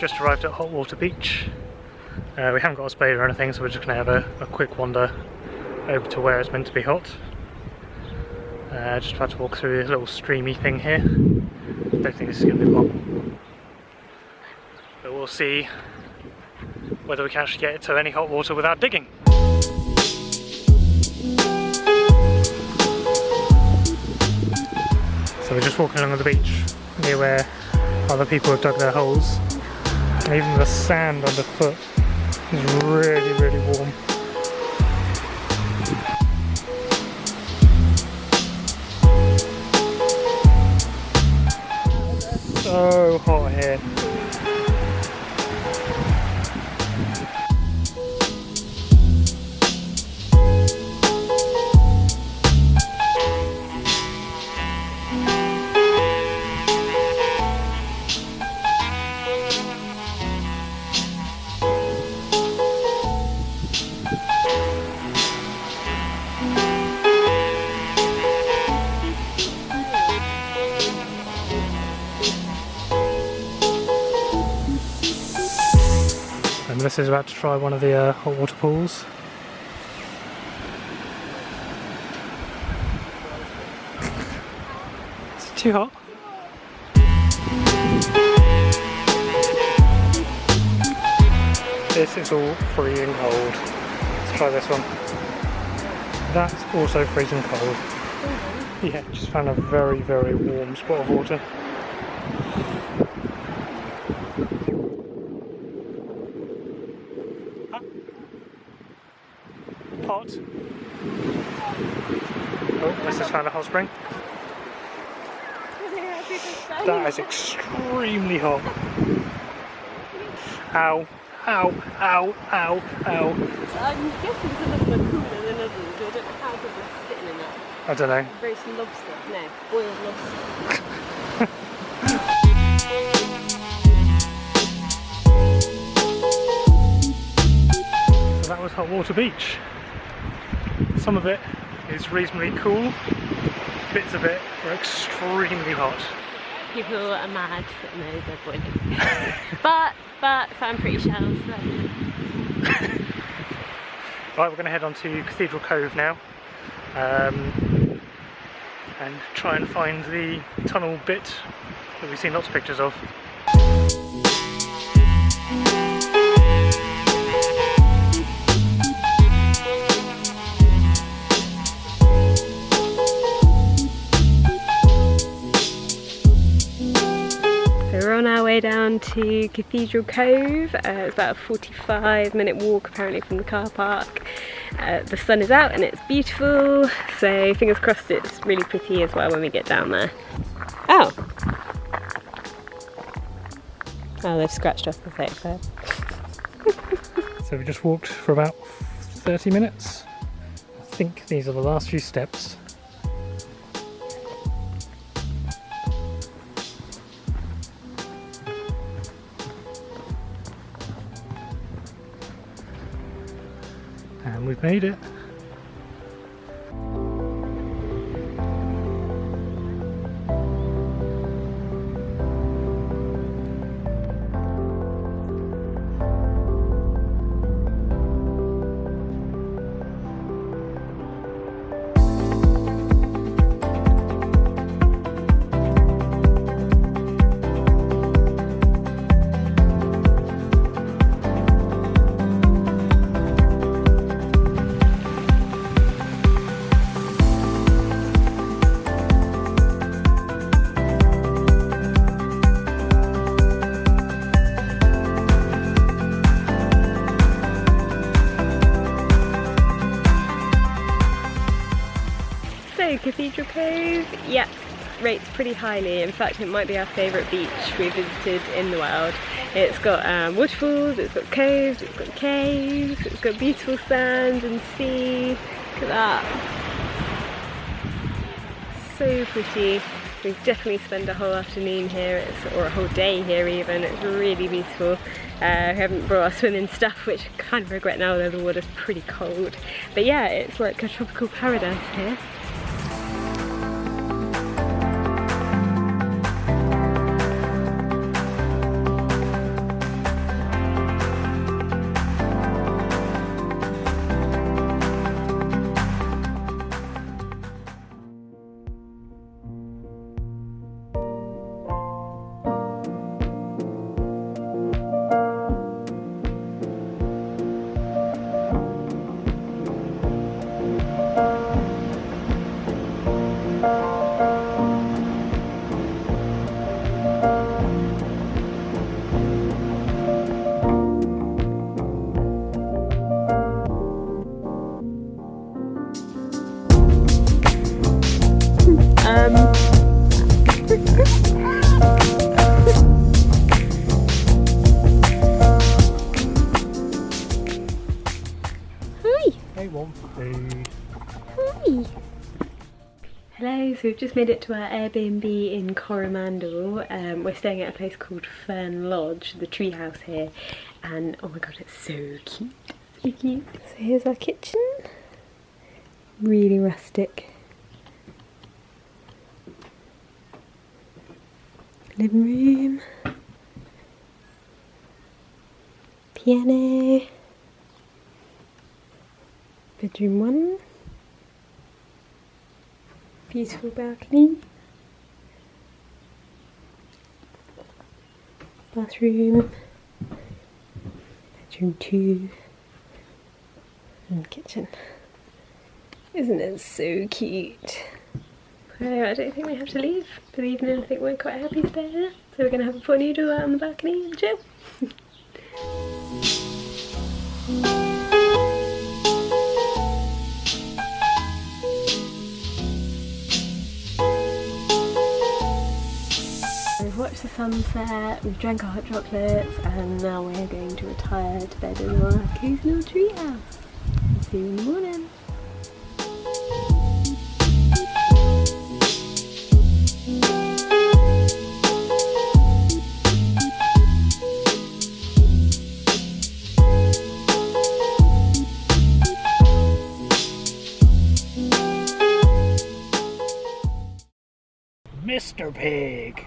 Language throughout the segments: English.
just arrived at Hot Water Beach. Uh, we haven't got a spade or anything, so we're just going to have a, a, quick wander over to where it's meant to be hot. Uh, just about to walk through this little streamy thing here. Don't think this is going to be long. But we'll see whether we can actually get to any hot water without digging. So we're just walking along the beach near where other people have dug their holes and even the sand underfoot is really, really warm. So hot here. Melissa's about to try one of the uh, hot water pools. Is it too hot? This is all freezing cold. Let's try this one. That's also freezing cold. Yeah, just found a very, very warm spot of water. hot. Oh, this has found a hot spring. That is extremely hot. Ow, ow, ow, ow, ow. I'm guessing some of them are cooler than others. I don't know how good they're sitting in it. I don't know. Roast lobster. No, boiled lobster. So that was Hot Water Beach. Some of it is reasonably cool, bits of it are extremely hot. People are mad that knows they're boiling. but, but I found pretty shells. So. right, we're going to head on to Cathedral Cove now. Um, and try and find the tunnel bit that we've seen lots of pictures of. Down to Cathedral Cove. Uh, it's about a 45 minute walk apparently from the car park. Uh, the sun is out and it's beautiful, so fingers crossed it's really pretty as well when we get down there. Oh! Oh, they've scratched off the fake there. so we just walked for about 30 minutes. I think these are the last few steps we've made it. Cathedral Cove, yeah, rates pretty highly. In fact, it might be our favourite beach we've visited in the world. It's got um, waterfalls, it's got coves, it's got caves, it's got beautiful sand and sea. Look at that. so pretty. We've definitely spend a whole afternoon here, or a whole day here even. It's really beautiful. Uh, we haven't brought our swimming stuff, which I kind of regret now though the water's pretty cold. But yeah, it's like a tropical paradise here. Hello, so we've just made it to our Airbnb in Coromandel. Um, we're staying at a place called Fern Lodge, the treehouse here, and oh my god, it's so cute, so cute. So here's our kitchen, really rustic. Living room, piano, bedroom one. Beautiful balcony. Bathroom. Bedroom two. And kitchen. Isn't it so cute? So I don't think we have to leave for the evening. I think we're quite happy to stay. So we're to have a pot noodle out on the balcony and chill. sunset, we've drank our hot chocolates, and now we're going to retire to bed in our cozy little treehouse. See you in the morning. Mr. Pig.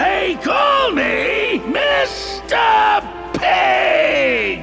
They call me Mr.